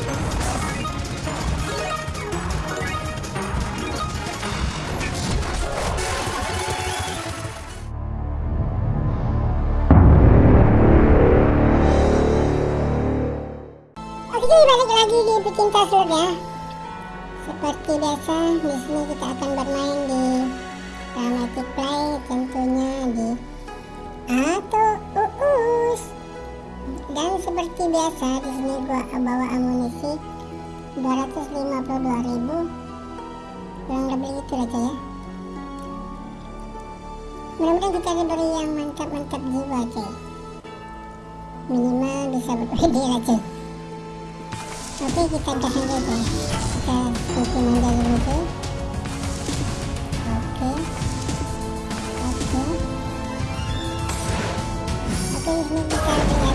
Oke balik lagi di pecinta slot ya. Seperti biasa di sini kita seperti biasa di sini gua bawa amunisi 252.000 kurang lebih itu aja ya. Mudah-mudahan kita diberi yang mantap-mantap jiwa cuy. Minimal bisa berpede cuy oke kita gas aja kita manja dulu cuy. Oke. Oke. Oke ini kita belajar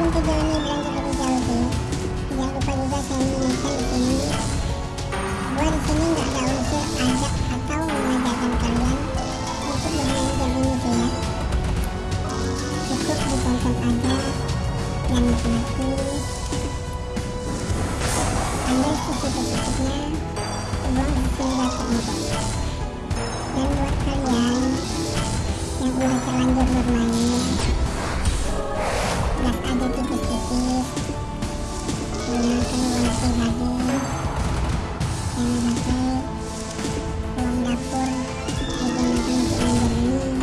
sebelum video ini berlanjut lebih jauh sih jangan lupa juga saya mengingatkan di sini gua di sini nggak ada unsur ajak atau mengajarkan kalian untuk bermain game ini ya cukup ditonton aja dan nikmati ambil sisi positifnya uang di sini dapat juga dan buat kalian yang udah terlanjur bermain gunakan uang pribadi jangan sampai uang dapur digunakan untuk belanja ini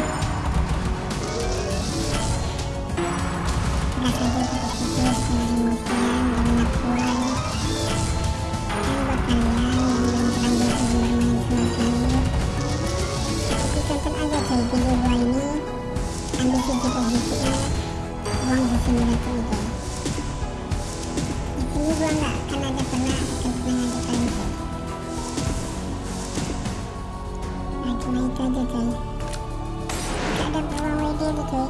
gas dan buat kalian yang belum terlanjur bermain sama gua ini ambil uang di sini itu sini gua nggak akan ada pernah akan pernah tuh nah cuma itu aja ada peluang WD cuy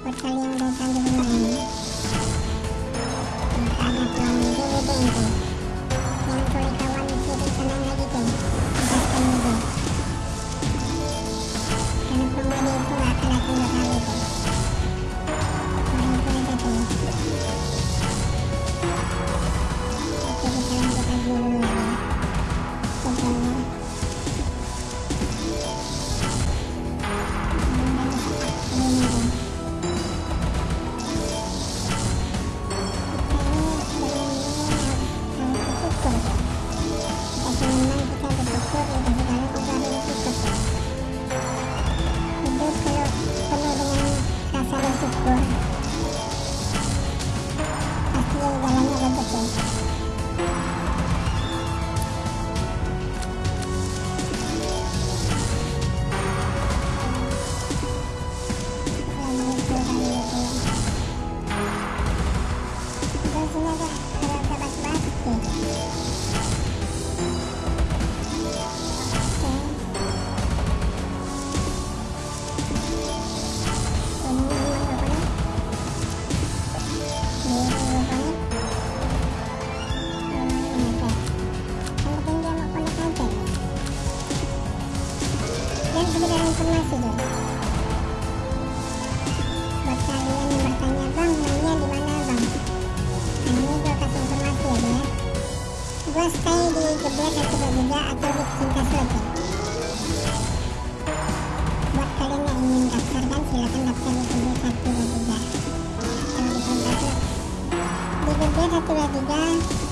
buat kalian yang nggak ada peluang WD WD jangan curi kawan gaskan WD karena peluang itu nggak akan Oh. 风大大。sudah diganti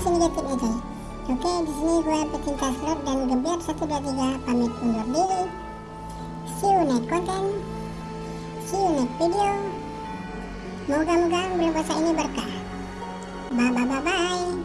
sini aja oke di sini gue pecinta slot dan gebiar 123 pamit undur diri. See you next content. See you next video. Moga-moga bulan puasa ini berkah. Bye bye bye bye